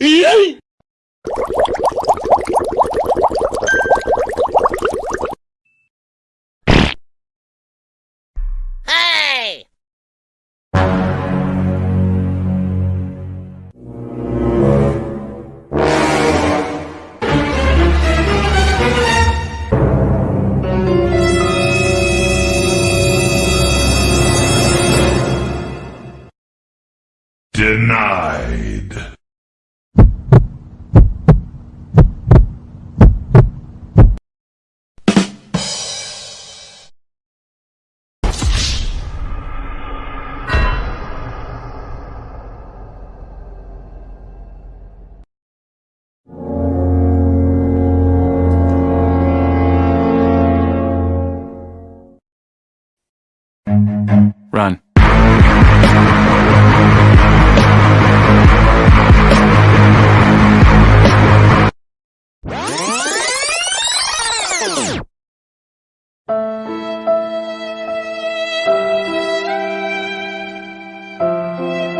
Yay! Denied. Run. you